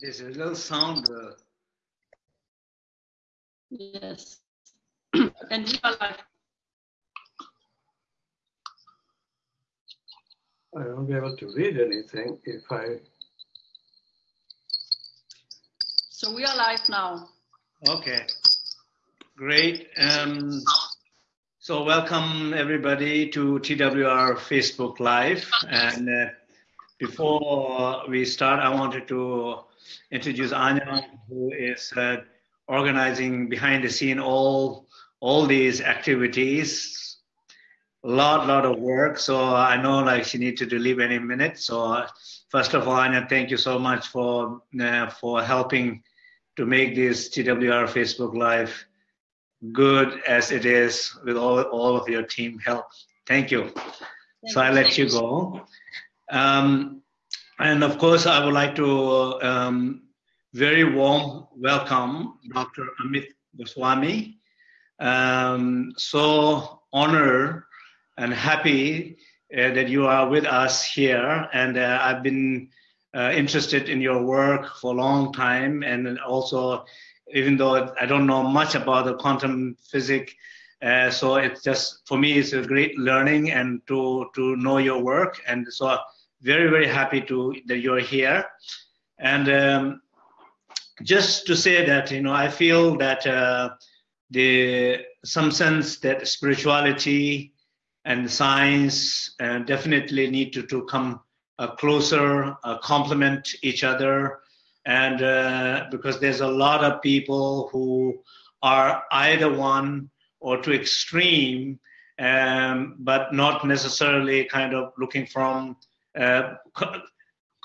There's a little sound. Uh... Yes. and you are live. I won't be able to read anything if I. So we are live now. Okay, great. Um, so welcome everybody to TWR Facebook Live. And uh, before we start, I wanted to introduce Anya, who is uh, organizing behind the scene all all these activities. Lot lot of work. So i know like she needs to leave any minute. So first of all anya thank you so much for uh, for helping to make this twr facebook live good as it is with all all of your team help. Thank you. Thank so i let you go. Um, and of course i would like to um, very warm welcome dr amit goswami um, so honored and happy uh, that you are with us here. And uh, I've been uh, interested in your work for a long time. And also, even though I don't know much about the quantum physics, uh, so it's just for me it's a great learning and to to know your work. And so very very happy to that you're here. And um, just to say that you know I feel that uh, the some sense that spirituality and science uh, definitely need to, to come uh, closer, uh, complement each other. And uh, because there's a lot of people who are either one or too extreme, um, but not necessarily kind of looking from uh, co-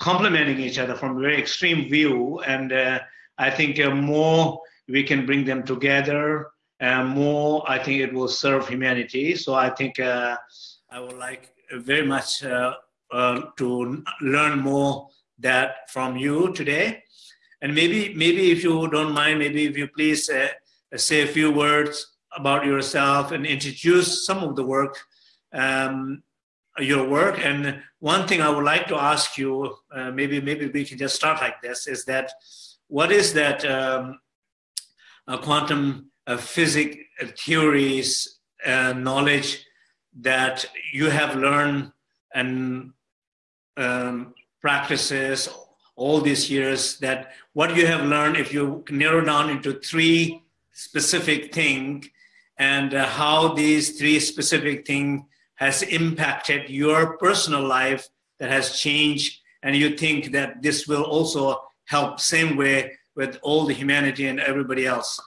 complementing each other from a very extreme view. And uh, I think more we can bring them together and more I think it will serve humanity. So I think uh, I would like very much uh, uh, to learn more that from you today. And maybe, maybe if you don't mind, maybe if you please uh, say a few words about yourself and introduce some of the work, um, your work. And one thing I would like to ask you, uh, maybe, maybe we can just start like this, is that what is that um, quantum uh, physics uh, theories knowledge that you have learned and um, practices all these years that what you have learned if you narrow down into three specific things and uh, how these three specific things has impacted your personal life that has changed and you think that this will also help same way with all the humanity and everybody else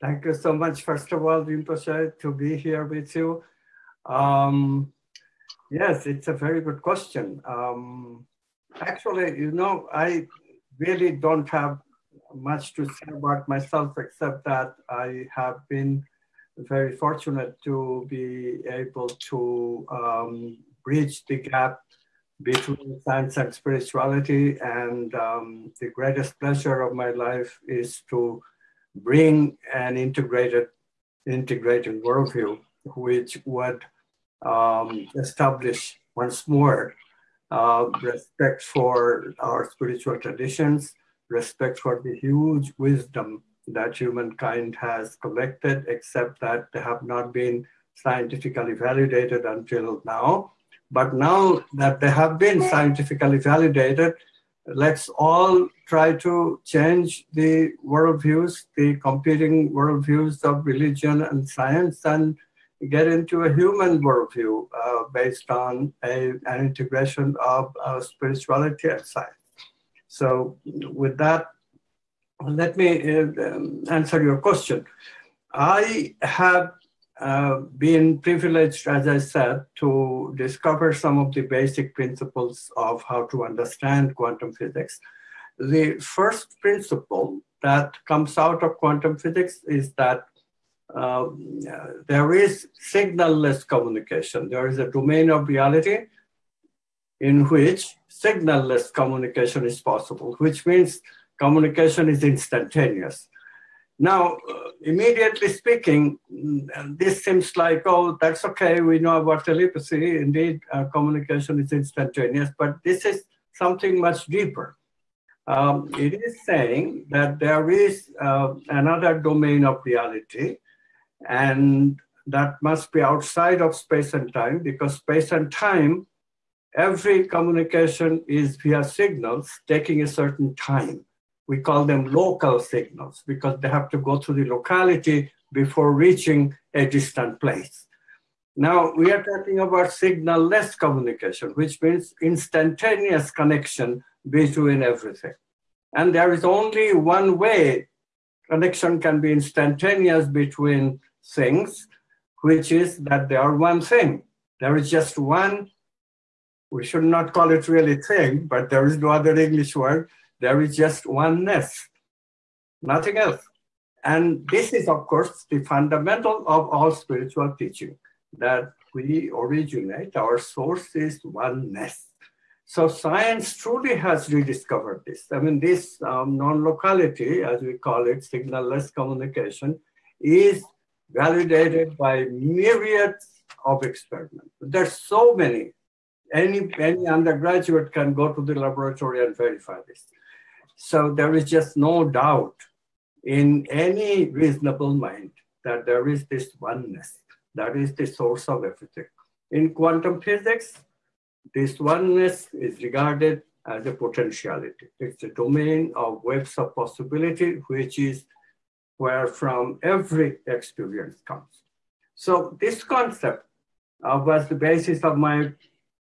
Thank you so much, first of all, Rinpoche, to be here with you. Um, yes, it's a very good question. Um, actually, you know, I really don't have much to say about myself except that I have been very fortunate to be able to um, bridge the gap between science and spirituality. And um, the greatest pleasure of my life is to bring an integrated integrated worldview, which would um, establish once more uh, respect for our spiritual traditions, respect for the huge wisdom that humankind has collected, except that they have not been scientifically validated until now. But now that they have been scientifically validated, let's all try to change the worldviews, the competing worldviews of religion and science, and get into a human worldview uh, based on a, an integration of uh, spirituality and science. So, with that, let me uh, um, answer your question. I have uh, been privileged, as I said, to discover some of the basic principles of how to understand quantum physics. The first principle that comes out of quantum physics is that uh, there is signalless communication. There is a domain of reality in which signalless communication is possible, which means communication is instantaneous. Now, uh, immediately speaking, mm, this seems like, oh, that's okay. We know about telepathy. Indeed, uh, communication is instantaneous, but this is something much deeper. um, it is saying that there is uh, another domain of reality, and that must be outside of space and time because space and time, every communication is via signals taking a certain time. We call them local signals because they have to go through the locality before reaching a distant place. Now we are talking about signal-less communication, which means instantaneous connection between everything. And there is only one way connection can be instantaneous between things, which is that they are one thing. There is just one, we should not call it really thing, but there is no other English word. There is just oneness, nothing else. And this is, of course, the fundamental of all spiritual teaching that we originate, our source is oneness. So science truly has rediscovered this. I mean, this um, non-locality, as we call it, signal-less communication, is validated by myriads of experiments. There's so many. Any, any undergraduate can go to the laboratory and verify this. So there is just no doubt in any reasonable mind that there is this oneness that is the source of everything. In quantum physics, this oneness is regarded as a potentiality. It's a domain of webs of possibility, which is where from every experience comes. So this concept uh, was the basis of my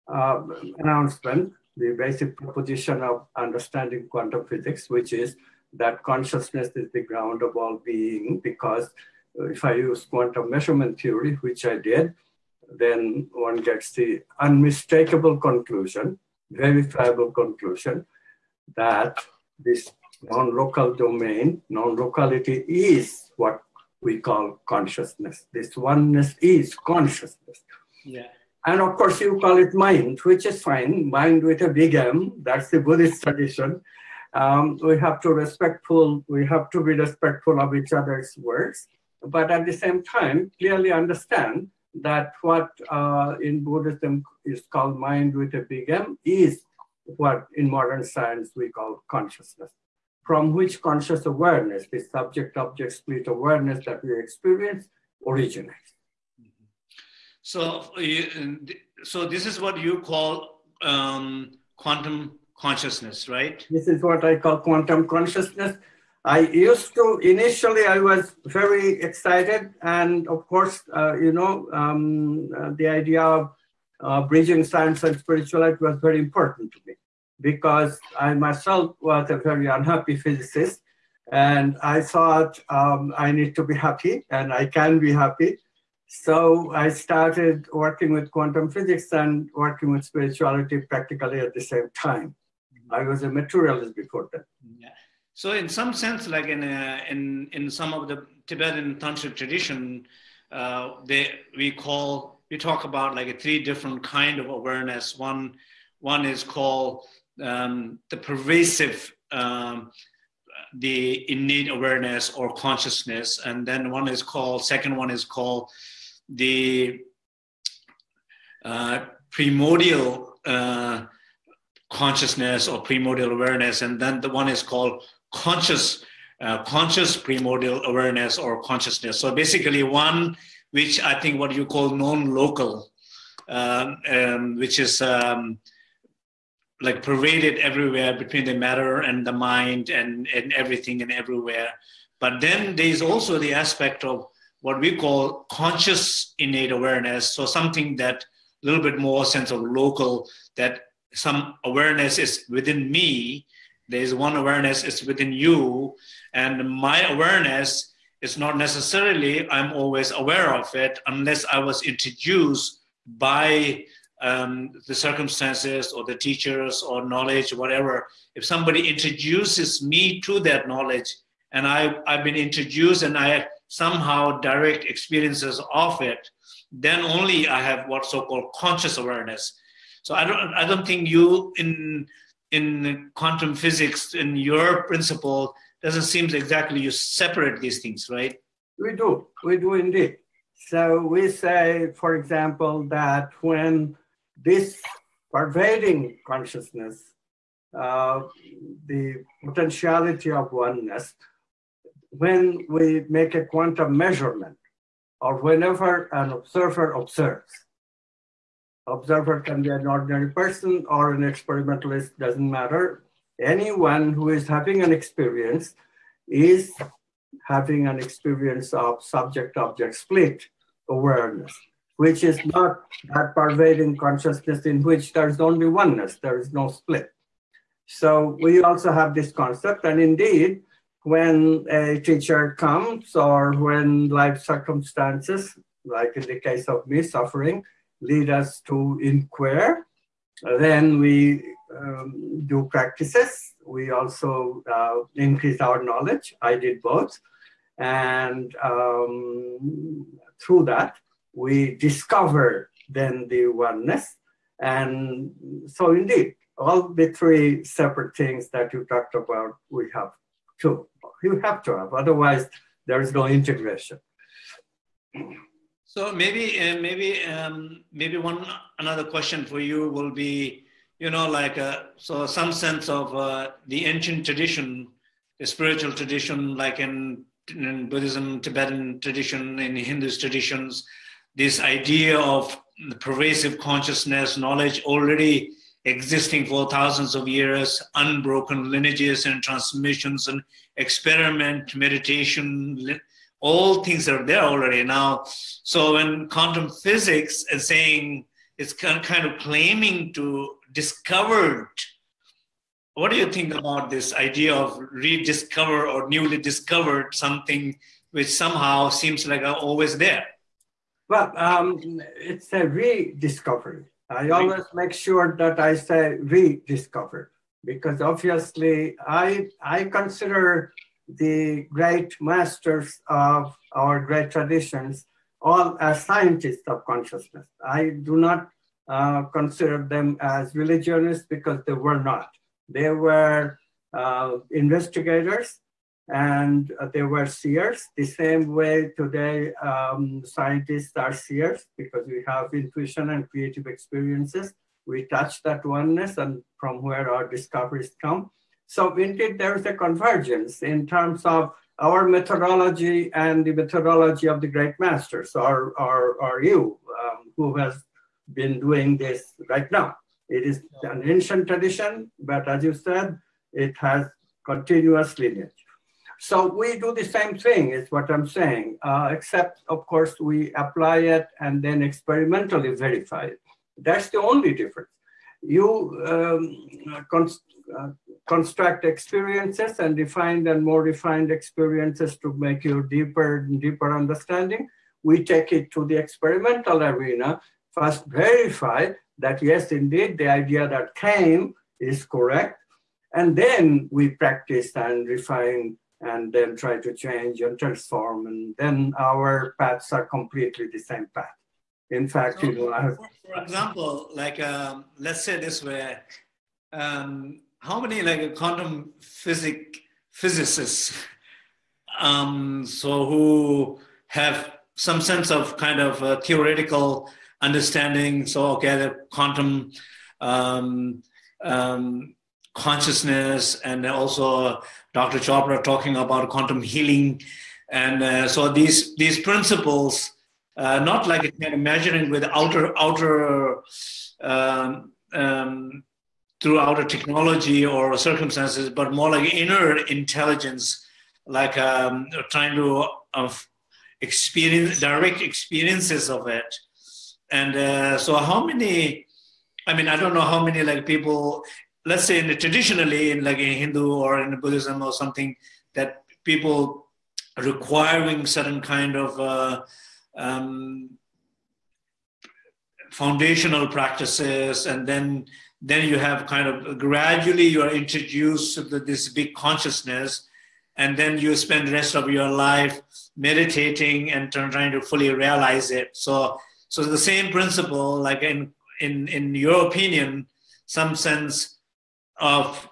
uh, announcement, the basic proposition of understanding quantum physics, which is that consciousness is the ground of all being because uh, if I use quantum measurement theory, which I did, then one gets the unmistakable conclusion, verifiable conclusion that this non-local domain, non-locality is what we call consciousness. This oneness is consciousness. Yeah. And of course, you call it mind, which is fine, mind with a big M, that's the Buddhist tradition. Um, we have to respectful, we have to be respectful of each other's words but at the same time, clearly understand that what uh, in Buddhism is called mind with a big M is what in modern science we call consciousness, from which conscious awareness, the subject object split awareness that we experience, originates. So, so this is what you call um, quantum consciousness, right? This is what I call quantum consciousness. I used to, initially, I was very excited. And of course, uh, you know, um, uh, the idea of uh, bridging science and spirituality was very important to me because I myself was a very unhappy physicist. And I thought um, I need to be happy and I can be happy. So I started working with quantum physics and working with spirituality practically at the same time. I was a materialist before that. Yeah. So in some sense, like in uh, in in some of the Tibetan tantric tradition, uh, they we call we talk about like a three different kind of awareness. One one is called um, the pervasive, um, the innate awareness or consciousness, and then one is called second one is called the uh, primordial uh, consciousness or primordial awareness, and then the one is called conscious uh, conscious primordial awareness or consciousness. So basically, one which I think what you call non-local, um, um, which is um, like pervaded everywhere between the matter and the mind and, and everything and everywhere. But then there's also the aspect of what we call conscious innate awareness. So something that a little bit more sense of local, that some awareness is within me. There's one awareness is within you. And my awareness is not necessarily i'm always aware of it unless i was introduced by um, the circumstances or the teachers or knowledge whatever. If somebody introduces me to that knowledge and I, i've been introduced and i somehow direct experiences of it then only i have what so-called conscious awareness so i don't i don't think you in in quantum physics, in your principle, doesn't seem exactly you separate these things, right? We do, we do indeed. So we say, for example, that when this pervading consciousness uh, the potentiality of oneness when we make a quantum measurement or whenever an observer observes. Observer can be an ordinary person or an experimentalist, doesn't matter. Anyone who is having an experience is having an experience of subject object split awareness, which is not that pervading consciousness in which there's only oneness, there is no split. So we also have this concept, and indeed, when a teacher comes or when life circumstances, like in the case of me, suffering, lead us to inquire, then we um, do practices. We also uh, increase our knowledge. I did both. And um, through that, we discover then the oneness. And so, indeed, all the three separate things that you talked about, we have to you have to have, otherwise there is no integration. So maybe uh, maybe um, maybe one another question for you will be, you know, like uh, so some sense of uh, the ancient tradition, the spiritual tradition, like in, in Buddhism, Tibetan tradition, in Hindu traditions, this idea of the pervasive consciousness, knowledge already existing for thousands of years, unbroken lineages and transmissions and experiment, meditation, all things are there already now. So when quantum physics is saying it's kind of claiming to discovered, what do you think about this idea of rediscover or newly discovered something which somehow seems like always there? Well, um, it's a rediscovery I always make sure that I say rediscovered because obviously I, I consider the great masters of our great traditions all as scientists of consciousness. I do not uh, consider them as religionists because they were not. They were uh, investigators and they were seers. The same way today um, scientists are seers because we have intuition and creative experiences. We touch that oneness and from where our discoveries come. So indeed, there is a convergence in terms of our methodology and the methodology of the great masters, or, or, or you, um, who has been doing this right now. It is an ancient tradition, but as you said, it has continuous lineage. So we do the same thing, is what I'm saying, uh, except, of course, we apply it and then experimentally verify it. That's the only difference. You um, uh, construct experiences and define and more refined experiences to make you deeper and deeper understanding. We take it to the experimental arena, first verify that yes, indeed, the idea that came is correct. And then we practice and refine and then try to change and transform. And then our paths are completely the same path. In fact, so, you know, have, for, example, like um, let's say this way, um, how many like quantum physic physicists, um, so who have some sense of kind of uh, theoretical understanding. So okay, the quantum um, um, consciousness and also Dr. Chopra talking about quantum healing. And uh, so these, these principles, uh, not like a kind of measuring with outer, outer um, um, through outer technology or circumstances, but more like inner intelligence, like um, trying to of experience direct experiences of it. And uh, so, how many? I mean, I don't know how many like people let's say in the, traditionally in like in Hindu or in Buddhism or something that people requiring certain kind of uh, um, foundational practices and then then you have kind of gradually you are introduced to this big consciousness and then you spend the rest of your life meditating and trying to fully realize it. So so the same principle like in in in your opinion some sense of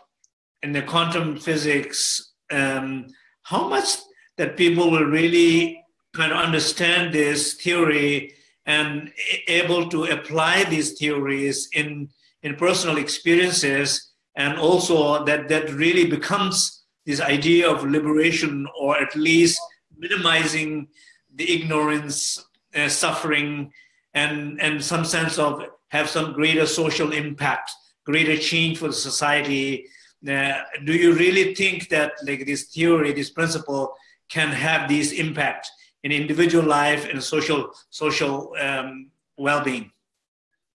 in the quantum physics, um, how much that people will really kind of understand this theory and able to apply these theories in in personal experiences and also that that really becomes this idea of liberation or at least minimizing the ignorance uh, suffering and and some sense of have some greater social impact greater change for the society uh, do you really think that like this theory this principle can have this impact in individual life and social social um, well-being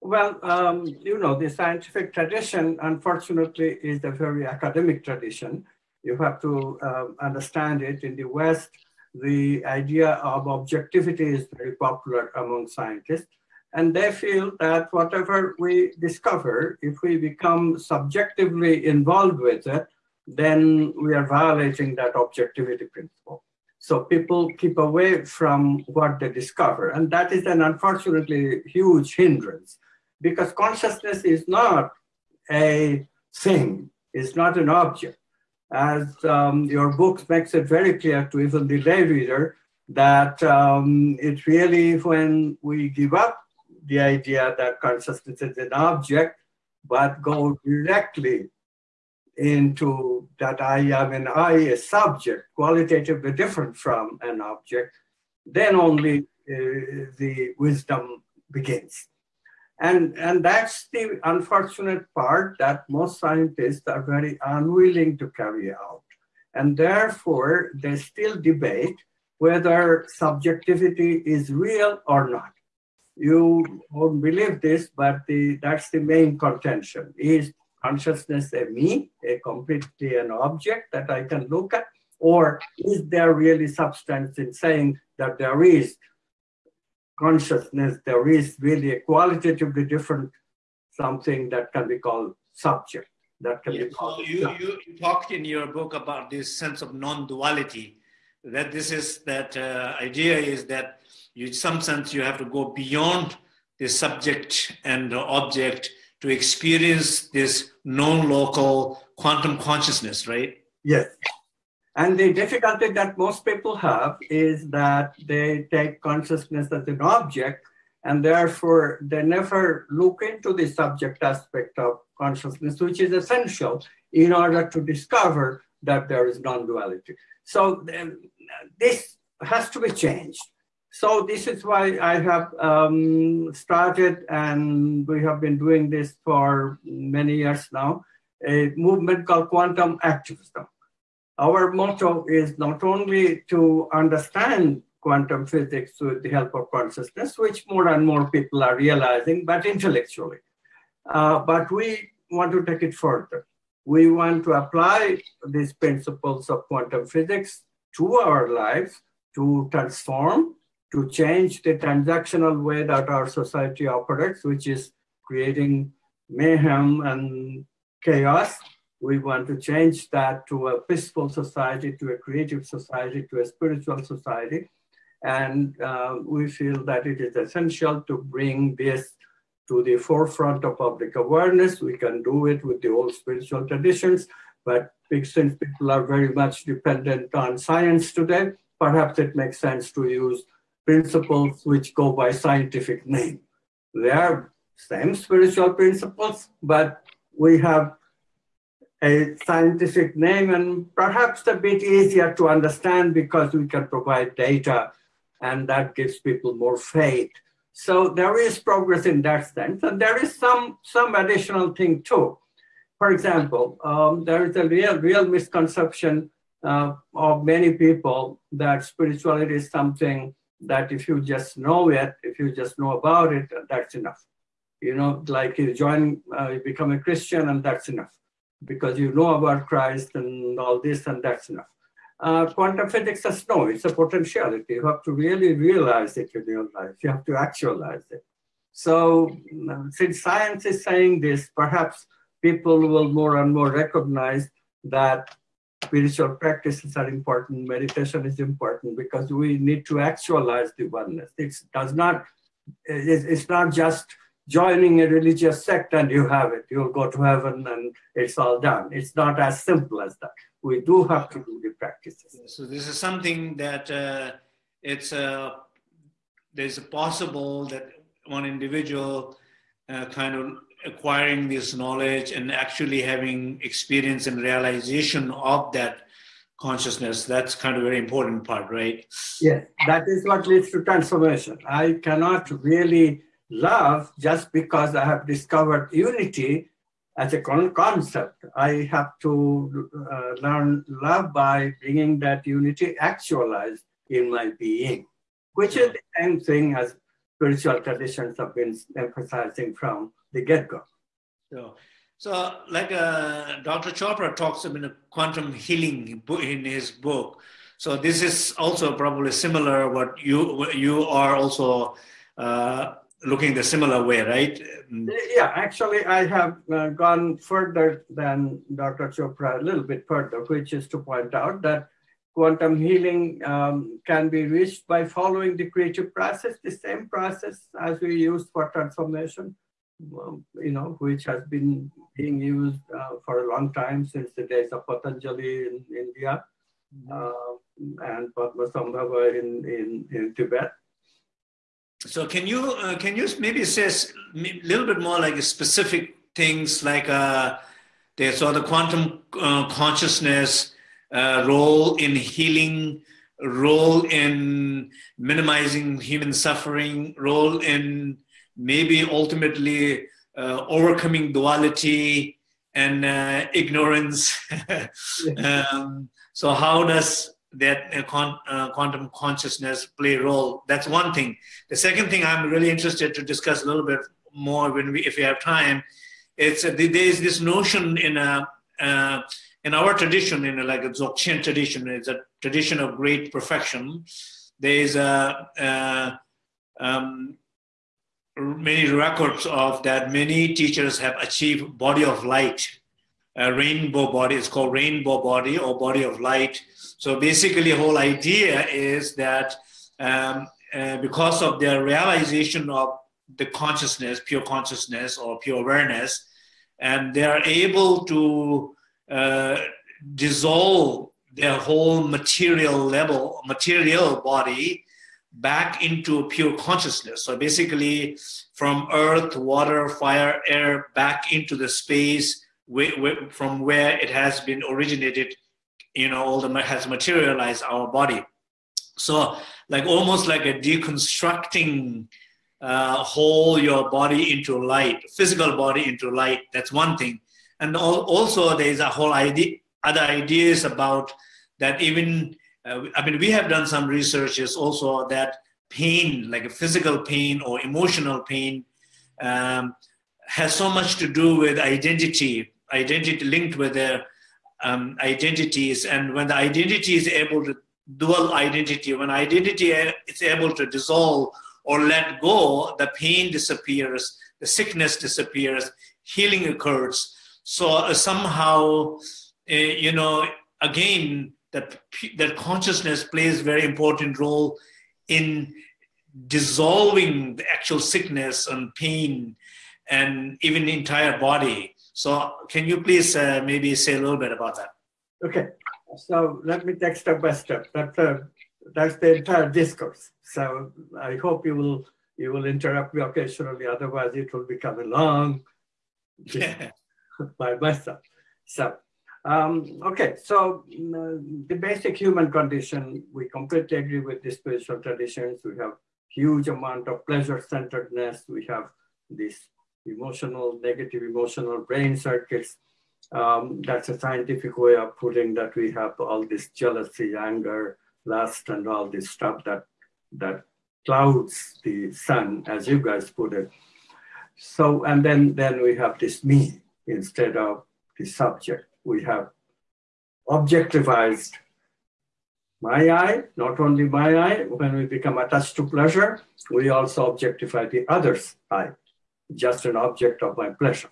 well, um, you know, the scientific tradition, unfortunately, is a very academic tradition. You have to uh, understand it. In the West, the idea of objectivity is very popular among scientists. And they feel that whatever we discover, if we become subjectively involved with it, then we are violating that objectivity principle. So people keep away from what they discover. And that is an unfortunately huge hindrance because consciousness is not a thing, it's not an object. As um, your book makes it very clear to even the lay reader that um, it's really when we give up the idea that consciousness is an object, but go directly into that I am an I, a subject, qualitatively different from an object, then only uh, the wisdom begins. And, and that's the unfortunate part that most scientists are very unwilling to carry out. And therefore, they still debate whether subjectivity is real or not. You won't believe this, but the, that's the main contention. Is consciousness a me, a completely an object that I can look at? Or is there really substance in saying that there is consciousness, there is really a qualitatively different something that can be called subject. That can yeah, be called. You, you, you, talked in your book about this sense of non-duality. That this is that uh, idea is that you, in some sense, you have to go beyond the subject and the object to experience this non-local quantum consciousness, right? Yes. And the difficulty that most people have is that they take consciousness as an object and therefore they never look into the subject aspect of consciousness, which is essential in order to discover that there is non-duality. So this has to be changed. So this is why I have um, started, and we have been doing this for many years now, a movement called quantum activism our motto is not only to understand quantum physics with the help of consciousness, which more and more people are realizing, but intellectually. Uh, but we want to take it further. We want to apply these principles of quantum physics to our lives to transform, to change the transactional way that our society operates, which is creating mayhem and chaos we want to change that to a peaceful society, to a creative society, to a spiritual society. And uh, we feel that it is essential to bring this to the forefront of public awareness. We can do it with the old spiritual traditions, but since people are very much dependent on science today, perhaps it makes sense to use principles which go by scientific name. They are same spiritual principles, but we have a scientific name and perhaps a bit easier to understand because we can provide data and that gives people more faith. So there is progress in that sense. And there is some, some additional thing too. For example, um, there is a real, real misconception uh, of many people that spirituality is something that if you just know it, if you just know about it, that's enough. You know, like you join, uh, you become a Christian and that's enough because you know about Christ and all this, and that's enough. Uh, quantum physics says no, it's a potentiality. You have to really realize it in your life. You have to actualize it. So, um, since science is saying this, perhaps people will more and more recognize that spiritual practices are important, meditation is important because we need to actualize the oneness. It does not, it's not just joining a religious sect and you have it. You'll go to heaven and it's all done. It's not as simple as that. We do have to do the practices. So this is something that uh, it's uh, there's a possible that one individual uh, kind of acquiring this knowledge and actually having experience and realization of that consciousness that's kind of very important part right? Yes that is what leads to transformation. I cannot really love just because i have discovered unity as a concept. I have to uh, learn love by bringing that unity actualized in my being which is the same thing as spiritual traditions have been emphasizing from the get-go so so, like uh, Dr. Chopra talks about quantum healing in his book. So this is also probably similar. What you you are also uh, looking the similar way, right? Yeah, actually, I have uh, gone further than Dr. Chopra, a little bit further, which is to point out that quantum healing um, can be reached by following the creative process, the same process as we used for transformation you know, which has been being used uh, for a long time since the days of Patanjali in India uh, and Padmasambhava in, in, in Tibet. So can you uh, can you maybe say a little bit more like specific things like uh, they saw the quantum uh, consciousness uh, role in healing, role in minimizing human suffering, role in maybe ultimately uh, overcoming duality and uh, ignorance. um, so how does that uh, con- uh, quantum consciousness play a role? That's one thing. The second thing I'm really interested to discuss a little bit more when we, if we have time, it's uh, there is this notion in a uh, in our tradition, in a, like a Dzogchen tradition, it's a tradition of great perfection. There is a um, many records of that many teachers have achieved body of light. A rainbow body it's called rainbow body or body of light. So basically whole idea is that um, uh, because of their realization of the consciousness pure consciousness or pure awareness and they are able to uh, dissolve their whole material level material body back into pure consciousness. So basically, from earth, water, fire, air, back into the space from where it has been originated, you know, all the has materialized our body. So, like almost like a deconstructing uh, whole your body into light, physical body into light. That's one thing. And also, there's a whole idea, other ideas about that even uh, I mean, we have done some researches also that pain, like a physical pain or emotional pain, um, has so much to do with identity, identity linked with their um, identities. And when the identity is able to dual identity, when identity is able to dissolve or let go, the pain disappears, the sickness disappears, healing occurs. So uh, somehow, uh, you know, again, that that consciousness plays a very important role in dissolving the actual sickness and pain and even the entire body. So, can you please uh, maybe say a little bit about that? Okay, so let me take step by step. That's, uh, that's the entire discourse. So, I hope you will you will interrupt me occasionally, otherwise, it will become a long by myself. So, um, okay, so uh, the basic human condition, we completely agree with the spiritual traditions. We have huge amount of pleasure-centeredness. We have this emotional, negative emotional brain circuits. Um, that's a scientific way of putting that we have all this jealousy, anger, lust, and all this stuff that that clouds the sun, as you guys put it. So, and then then we have this me instead of the subject we have objectivized my I, not only my I, when we become attached to pleasure, we also objectify the other's I, just an object of my pleasure.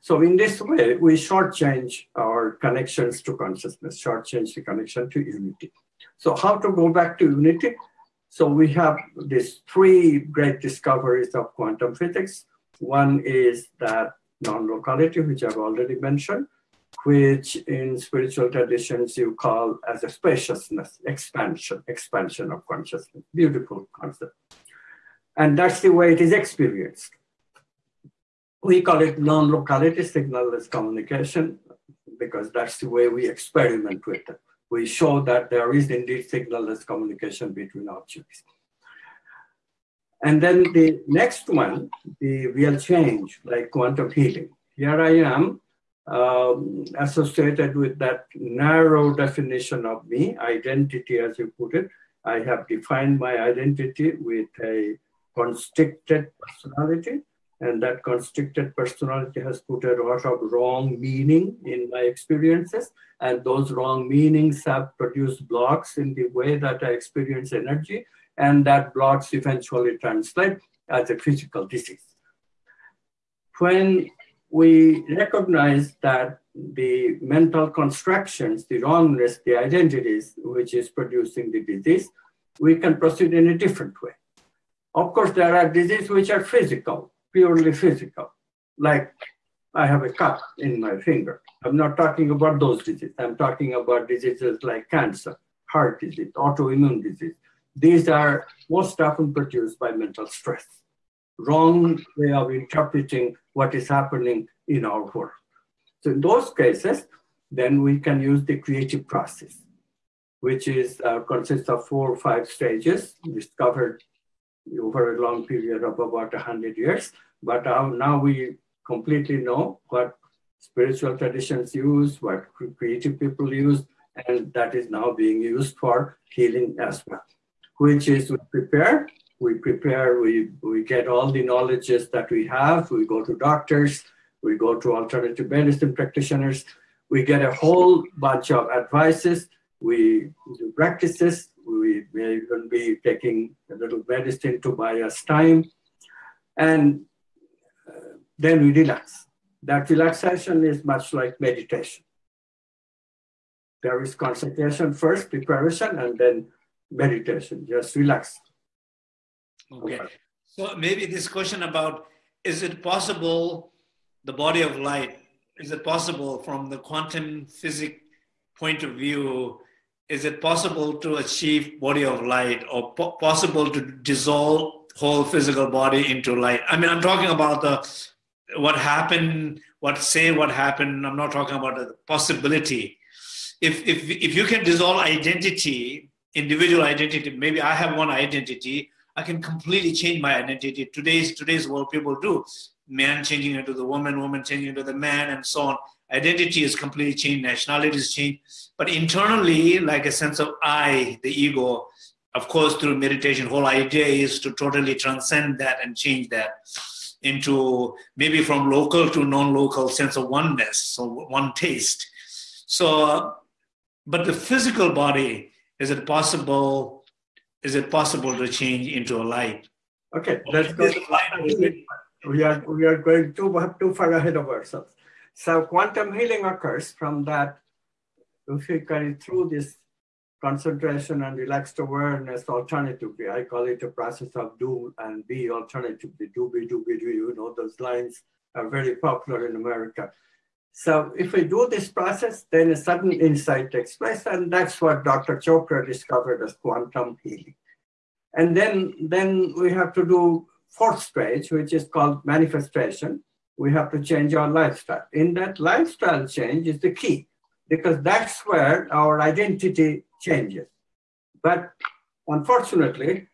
So in this way, we shortchange our connections to consciousness, shortchange the connection to unity. So how to go back to unity? So we have these three great discoveries of quantum physics. One is that non-locality, which I've already mentioned which in spiritual traditions you call as a spaciousness, expansion, expansion of consciousness. Beautiful concept. And that's the way it is experienced. we call it non-locality signalless communication because that's the way we experiment with it. We show that there is indeed signalless communication between objects. And then the next one, the real change, like quantum healing. Here I am um, associated with that narrow definition of me, identity as you put it. I have defined my identity with a constricted personality and that constricted personality has put a lot of wrong meaning in my experiences and those wrong meanings have produced blocks in the way that i experience energy and that blocks eventually translate as a physical disease when we recognize that the mental constructions the wrongness the identities which is producing the disease we can proceed in a different way of course there are diseases which are physical purely physical, like I have a cut in my finger. I'm not talking about those diseases. I'm talking about diseases like cancer, heart disease, autoimmune disease. These are most often produced by mental stress. Wrong way of interpreting what is happening in our world. So in those cases, then we can use the creative process, which is uh, consists of four or five stages discovered over a long period of about 100 years. But now we completely know what spiritual traditions use, what creative people use, and that is now being used for healing as well, which is we prepare, we prepare, we, we get all the knowledges that we have, we go to doctors, we go to alternative medicine practitioners, we get a whole bunch of advices, we do practices, we may even be taking a little medicine to buy us time. And uh, then we relax. That relaxation is much like meditation. There is concentration first, preparation, and then meditation. Just relax. Okay. So maybe this question about is it possible the body of light, is it possible from the quantum physics point of view is it possible to achieve body of light or po- possible to dissolve whole physical body into light? I mean i'm talking about the what happened what say what happened i'm not talking about the possibility. If if if you can dissolve identity individual identity maybe i have one identity i can completely change my identity today's today's world people do man changing into the woman woman changing into the man and so on identity is completely changed, nationality is changed. But internally, like a sense of I, the ego, of course, through meditation, whole idea is to totally transcend that and change that into maybe from local to non-local sense of oneness, so one taste. So, but the physical body, is it possible? Is it possible to change into a light? Okay, let's go. We are we are going too too far ahead of ourselves. So quantum healing occurs from that, if you carry through this concentration and relaxed awareness alternatively. I call it a process of do and be alternatively. Do, be, do, be, do. You know, those lines are very popular in America. So if we do this process, then a sudden insight takes place, and that's what Dr. Chopra discovered as quantum healing. And then, then we have to do fourth stage, which is called manifestation we have to change our lifestyle. In that lifestyle change is the key because that's where our identity changes. But unfortunately,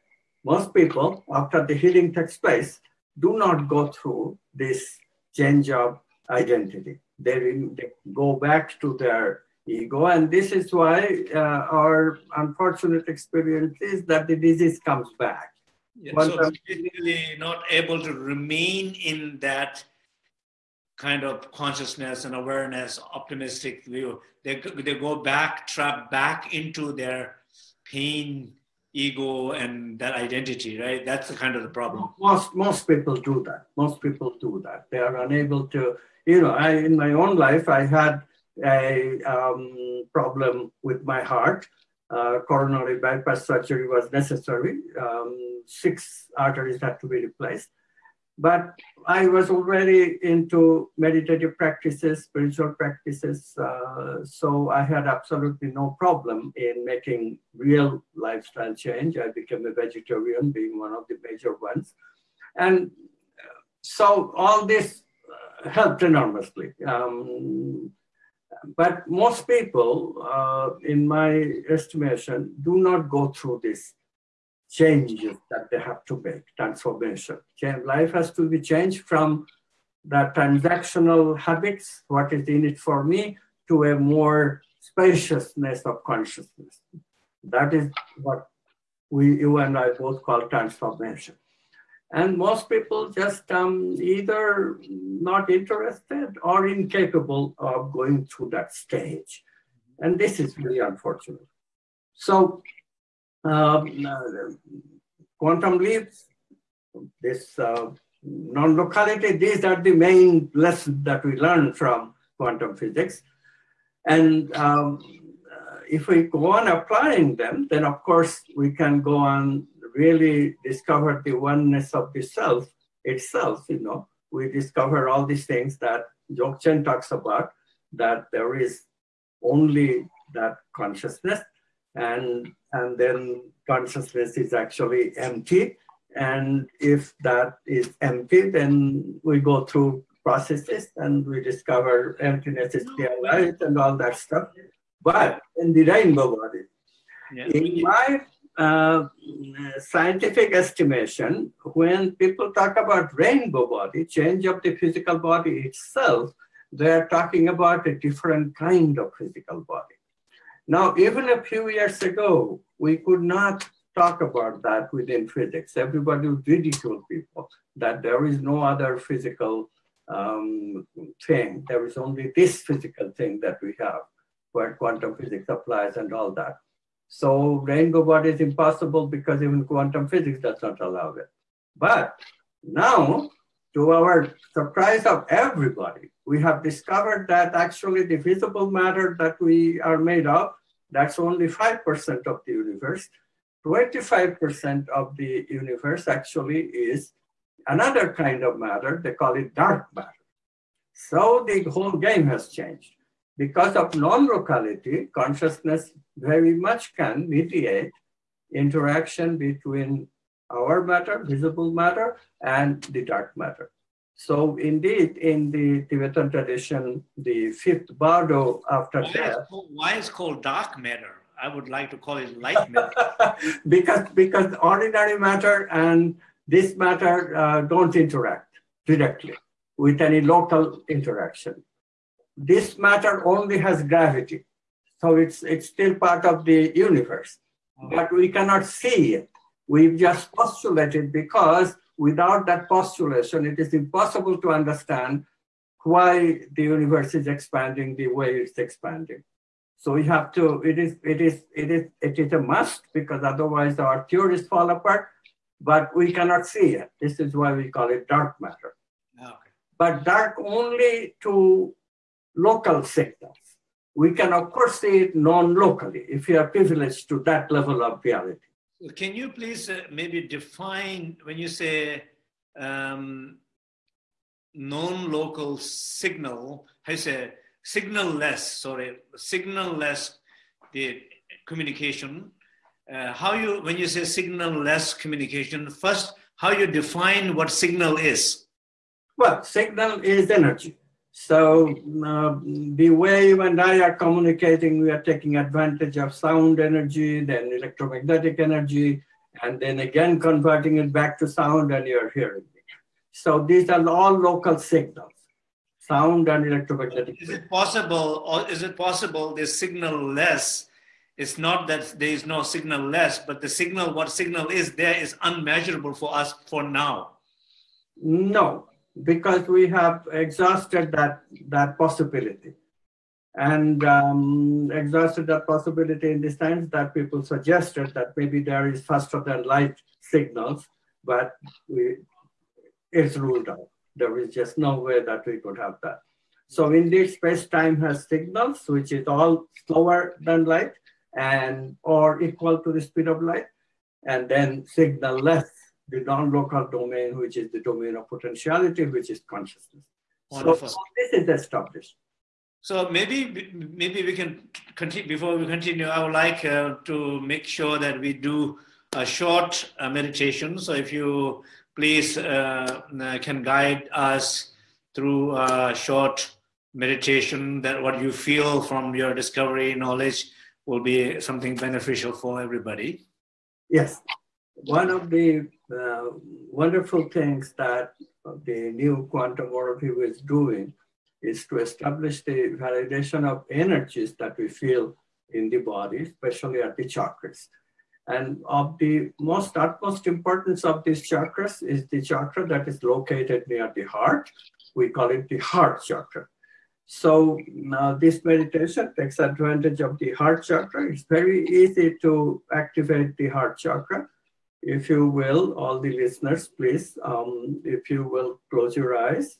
most people, after the healing takes place, do not go through this change of identity. They, they go back to their ego, and this is why uh, our unfortunate experience is that the disease comes back. Yeah, so basically not able to remain in that kind of consciousness and awareness, optimistic view. They, they go back, trap back into their pain, ego, and that identity, right? That's the kind of the problem. Most, most people do that. Most people do that. They are unable to, you know, I, in my own life, I had a um, problem with my heart. Uh, coronary bypass surgery was necessary. Um, six arteries had to be replaced but I was already into meditative practices, spiritual practices, uh, so I had absolutely no problem in making real lifestyle change. I became a vegetarian, being one of the major ones. And so all this helped enormously. Um, but most people, uh, in my estimation, do not go through this changes that they have to make, transformation. Life has to be changed from the transactional habits, what is in it for me, to a more spaciousness of consciousness. That is what we, you and I both call transformation. And most people just um, either not interested or incapable of going through that stage. And this is really unfortunate. So um, uh, quantum leaps, this uh, non-locality, these are the main lessons that we learn from quantum physics. And um, uh, if we go on applying them, then of course we can go on really discover the oneness of the self itself, you know. We discover all these things that Dzogchen talks about, that there is only that consciousness and, and then consciousness is actually empty. And if that is empty, then we go through processes and we discover emptiness is pure light and all that stuff. But in the rainbow body, yeah. in my uh, scientific estimation, when people talk about rainbow body, change of the physical body itself, they're talking about a different kind of physical body. Now, even a few years ago, we could not talk about that within physics. Everybody would ridicule people that there is no other physical um, thing. There is only this physical thing that we have where quantum physics applies and all that. So rainbow body is impossible because even quantum physics does not allow it. But now, to our surprise of everybody, we have discovered that actually the visible matter that we are made of, that's only 5% of the universe. 25% of the universe actually is another kind of matter, they call it dark matter. So the whole game has changed. Because of non-locality, consciousness very much can mediate interaction between our matter, visible matter, and the dark matter. So indeed, in the Tibetan tradition, the fifth bardo after why death. Is called, why is called dark matter? I would like to call it light matter. because because ordinary matter and this matter uh, don't interact directly with any local interaction this matter only has gravity. So it's, it's still part of the universe, but we cannot see it. We've just postulated because without that postulation, it is impossible to understand why the universe is expanding the way it's expanding. So we have to, it is, it is, it is, it is a must because otherwise our theories fall apart, but we cannot see it. This is why we call it dark matter. Okay. But dark only to local sectors. We can, of course, see it non-locally if you are privileged to that level of reality. Can you please uh, maybe define when you say um, non-local signal, how you say signal-less, sorry, signal-less the communication, uh, how you, when you say signal-less communication, first, how you define what signal is? Well, signal is energy. So uh, the way you and I are communicating, we are taking advantage of sound energy, then electromagnetic energy, and then again converting it back to sound and you're hearing it. So these are all local signals, sound and electromagnetic. Is it possible, or is it possible this signal less? It's not that there is no signal less, but the signal, what signal is there is unmeasurable for us for now. No, because we have exhausted that, that possibility. And um, exhausted that possibility in the sense that people suggested that maybe there is faster than light signals, but we, it's ruled out. There is just no way that we could have that. So indeed, space-time has signals, which is all slower than light and or equal to the speed of light, and then signal less the non-local domain, which is the domain of potentiality, which is consciousness. Wonderful. So this is established. So maybe maybe we can continue before we continue. I would like uh, to make sure that we do a short uh, meditation. So if you please uh, uh can guide us through a short meditation that what you feel from your discovery knowledge will be something beneficial for everybody. Yes. One of the uh, wonderful things that the new quantum worldview is doing is to establish the validation of energies that we feel in the body, especially at the chakras. And of the most utmost importance of these chakras is the chakra that is located near the heart. We call it the heart chakra. So now this meditation takes advantage of the heart chakra. It's very easy to activate the heart chakra. If you will, all the listeners, please, um, if you will close your eyes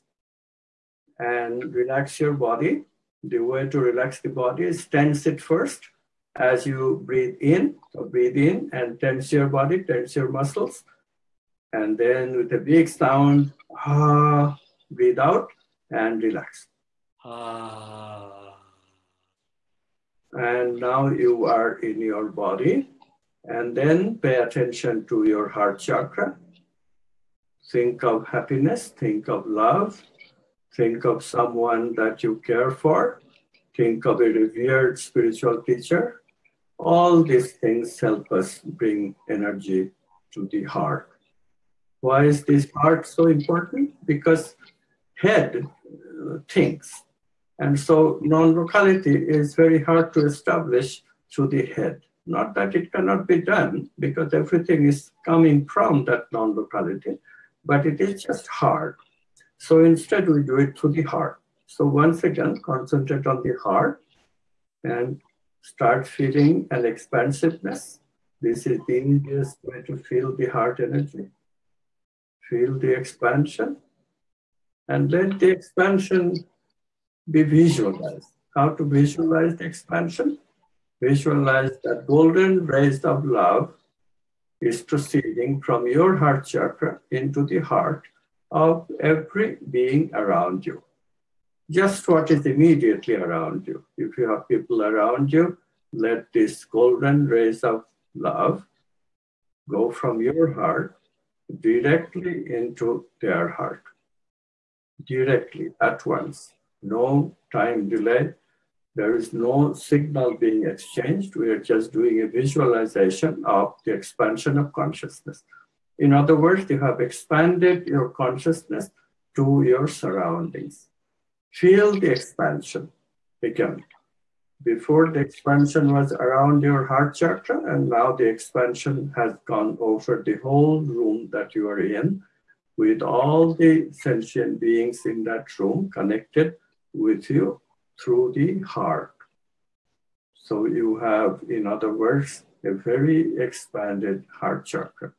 and relax your body. The way to relax the body is tense it first as you breathe in. So breathe in and tense your body, tense your muscles. And then with a big sound, ah, breathe out and relax. Ah. And now you are in your body. And then pay attention to your heart chakra. Think of happiness, think of love, think of someone that you care for, think of a revered spiritual teacher. All these things help us bring energy to the heart. Why is this heart so important? Because head uh, thinks. And so non-locality is very hard to establish through the head. Not that it cannot be done, because everything is coming from that non-locality, but it is just hard. So instead, we do it through the heart. So once again, concentrate on the heart and start feeling an expansiveness. This is the easiest way to feel the heart energy. Feel the expansion and let the expansion be visualized. How to visualize the expansion? Visualize that golden rays of love is proceeding from your heart chakra into the heart of every being around you. Just what is immediately around you. If you have people around you, let this golden rays of love go from your heart directly into their heart. Directly, at once. No time delay. There is no signal being exchanged. We are just doing a visualization of the expansion of consciousness. In other words, you have expanded your consciousness to your surroundings. Feel the expansion again. Before the expansion was around your heart chakra, and now the expansion has gone over the whole room that you are in, with all the sentient beings in that room connected with you through the heart. So you have, in other words, a very expanded heart chakra.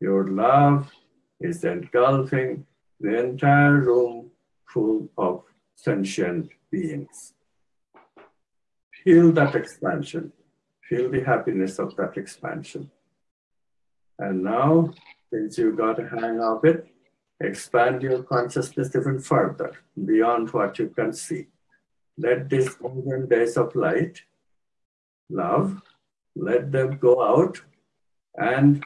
Your love is engulfing the entire room full of sentient beings. Feel that expansion. Feel the happiness of that expansion. And now, since you got a hang of it, expand your consciousness even further beyond what you can see. Let these golden days of light, love, let them go out and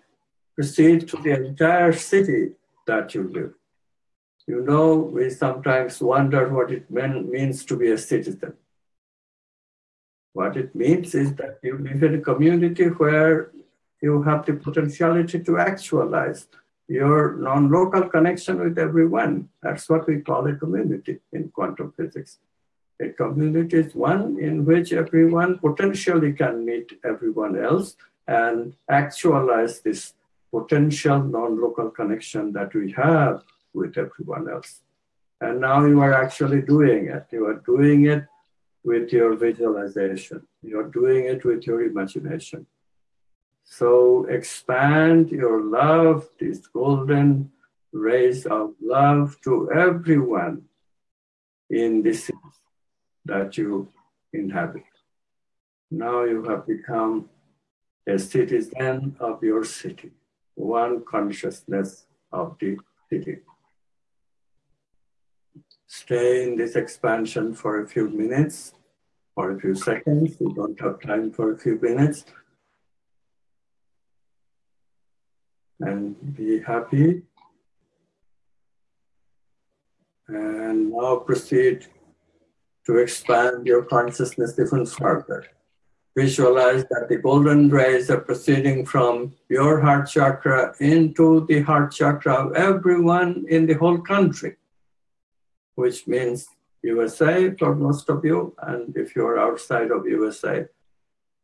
proceed to the entire city that you live. You know, we sometimes wonder what it mean, means to be a citizen. What it means is that you live in a community where you have the potentiality to actualize your non-local connection with everyone. That's what we call a community in quantum physics. A community is one in which everyone potentially can meet everyone else and actualize this potential non-local connection that we have with everyone else. And now you are actually doing it. You are doing it with your visualization. You're doing it with your imagination. So expand your love, this golden rays of love to everyone in this that you inhabit. Now you have become a citizen of your city, one consciousness of the city. Stay in this expansion for a few minutes or a few seconds. We don't have time for a few minutes. And be happy And now proceed to expand your consciousness even further. Visualize that the golden rays are proceeding from your heart chakra into the heart chakra of everyone in the whole country, which means USA for most of you, and if you're outside of USA,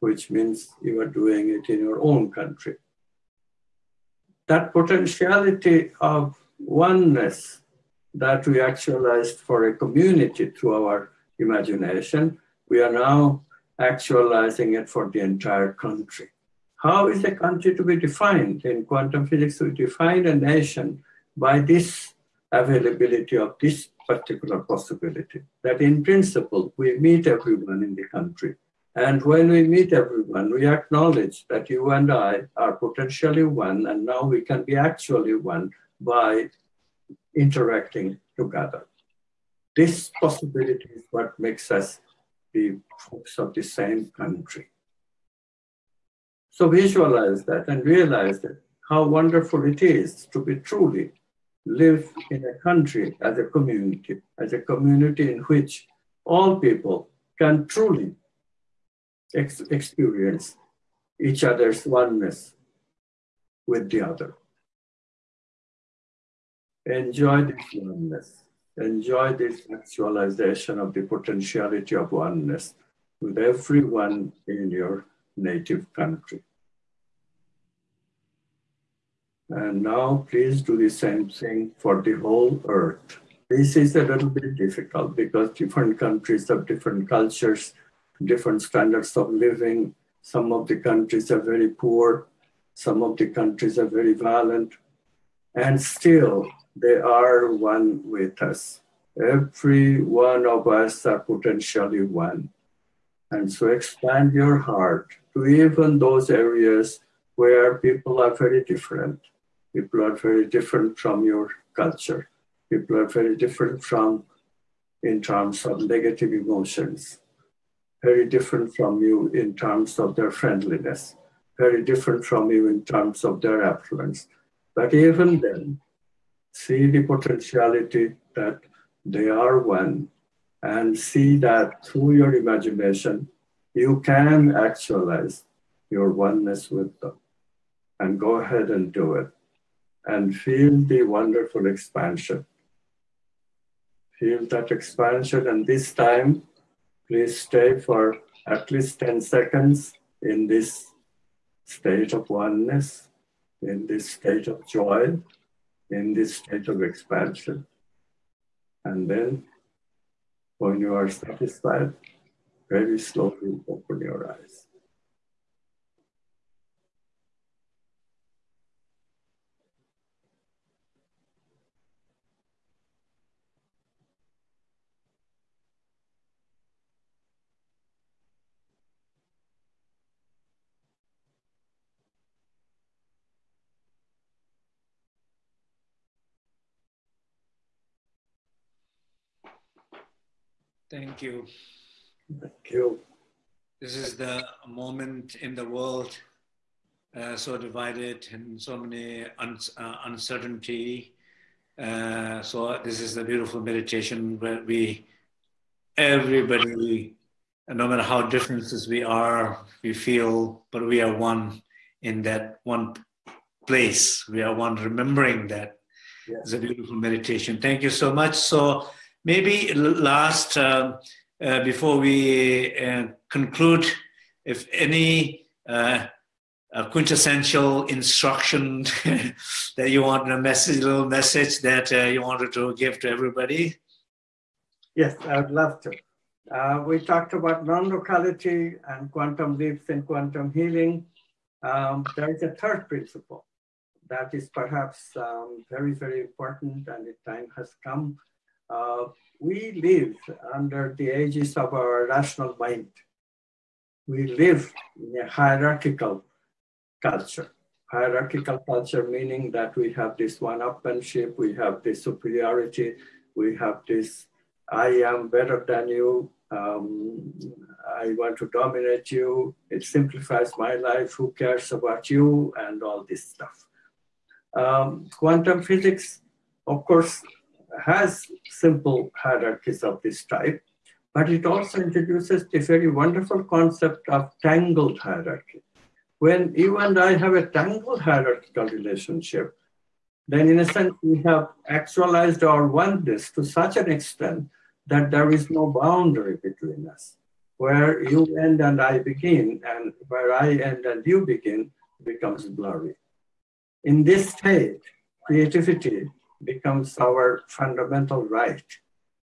which means you are doing it in your own country. That potentiality of oneness that we actualized for a community through our imagination, we are now actualizing it for the entire country. How is a country to be defined? In quantum physics, we define a nation by this availability of this particular possibility. That in principle, we meet everyone in the country. And when we meet everyone, we acknowledge that you and I are potentially one, and now we can be actually one by interacting together. This possibility is what makes us be folks of the same country. So visualize that and realize that how wonderful it is to be truly live in a country as a community, as a community in which all people can truly ex experience each other's oneness with the other. Enjoy this oneness. Enjoy this actualization of the potentiality of oneness with everyone in your native country. And now please do the same thing for the whole earth. This is a little bit difficult because different countries have different cultures, different standards of living. Some of the countries are very poor, some of the countries are very violent, and still they are one with us. Every one of us are potentially one. And so expand your heart to even those areas where people are very different People are very different from your culture. People are very different from, in terms of negative emotions, very different from you in terms of their friendliness, very different from you in terms of their affluence. But even then, see the potentiality that they are one and see that through your imagination, you can actualize your oneness with them. And go ahead and do it and feel the wonderful expansion. Feel that expansion, and this time, please stay for at least 10 seconds in this state of oneness, in this state of joy, in this state of expansion. And then, when you are satisfied, very slowly open your eyes. Thank you. Thank you. This is the moment in the world uh, so divided and so many un- uh, uncertainty. Uh, so this is the beautiful meditation where we, everybody, no matter how differences we are, we feel, but we are one in that one place. We are one, remembering that. Yes. It's a beautiful meditation. Thank you so much. So Maybe last, uh, uh, before we uh, conclude, if any uh, quintessential instruction that you want a message, little message that uh, you wanted to give to everybody. Yes, I would love to. Uh, we talked about non-locality and quantum leaps and quantum healing. Um, there is a third principle that is perhaps um, very, very important and the time has come uh, we live under the aegis of our rational mind. We live in a hierarchical culture. Hierarchical culture meaning that we have this one-upmanship, we have this superiority, we have this I am better than you, um, I want to dominate you, it simplifies my life, who cares about you, and all this stuff. Um, quantum physics, of course, has simple hierarchies of this type, but it also introduces the very wonderful concept of tangled hierarchy. When you and I have a tangled hierarchical relationship, then in a sense we have actualized our oneness to such an extent that there is no boundary between us. Where you end and I begin, and where I end and you begin, becomes blurry. In this state, creativity becomes our fundamental right.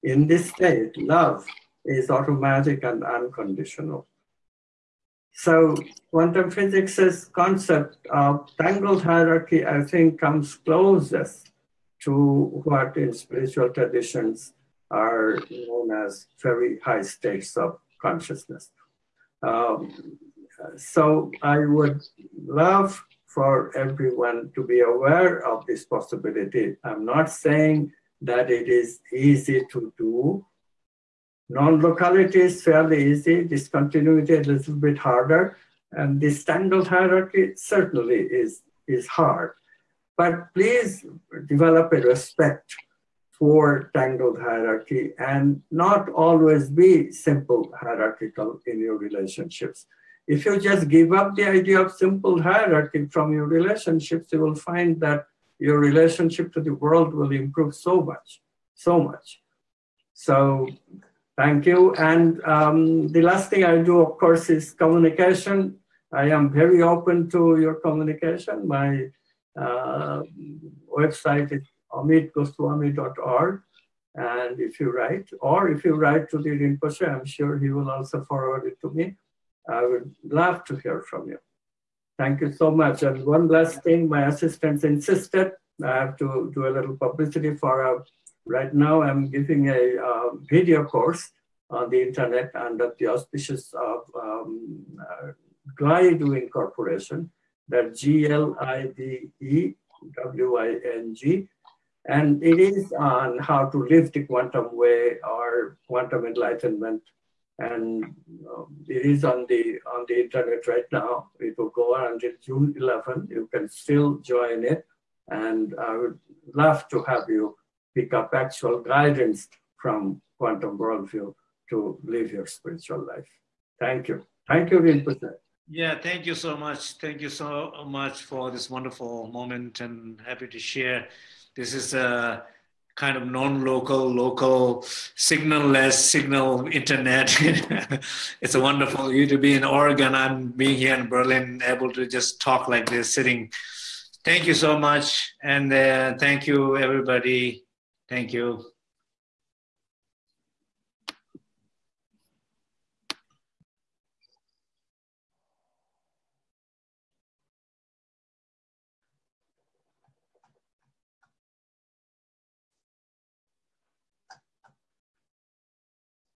In this state, love is automatic and unconditional. So quantum physics' concept of tangled hierarchy, I think, comes closest to what in spiritual traditions are known as very high states of consciousness. Um, so I would love for everyone to be aware of this possibility. I'm not saying that it is easy to do. Non-locality is fairly easy, discontinuity a little bit harder, and this tangled hierarchy certainly is, is hard. But please develop a respect for tangled hierarchy and not always be simple hierarchical in your relationships. If you just give up the idea of simple hierarchy from your relationships, you will find that your relationship to the world will improve so much, so much. So thank you. And um, the last thing I do, of course, is communication. I am very open to your communication. My uh, website is amitgoswami.org. And if you write, or if you write to the Rinpoche, I'm sure he will also forward it to me. I would love to hear from you. Thank you so much. And one last thing, my assistants insisted I have to do a little publicity for a, right now I'm giving a uh, video course on the internet under the auspices of um, uh, Glidewing Incorporation, that G-L-I-D-E-W-I-N-G. And it is on how to live the quantum way or quantum enlightenment and um, it is on the on the internet right now. It will go on until June 11. You can still join it, and I would love to have you pick up actual guidance from Quantum Worldview to live your spiritual life. Thank you. Thank you, Rinpoche. Yeah, thank you so much. Thank you so much for this wonderful moment, and happy to share. This is a kind of non-local, local, signal-less, signal internet. it's a wonderful you to be in Oregon. I'm being here in Berlin, able to just talk like this, sitting. Thank you so much, and uh, thank you everybody. Thank you.